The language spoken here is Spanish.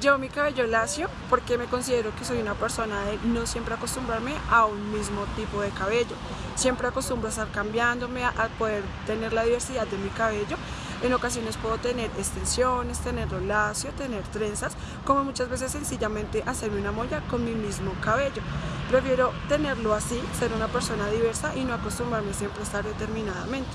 Llevo mi cabello lacio porque me considero que soy una persona de no siempre acostumbrarme a un mismo tipo de cabello. Siempre acostumbro a estar cambiándome, a poder tener la diversidad de mi cabello. En ocasiones puedo tener extensiones, tenerlo lacio, tener trenzas, como muchas veces sencillamente hacerme una molla con mi mismo cabello. Prefiero tenerlo así, ser una persona diversa y no acostumbrarme siempre a estar determinadamente.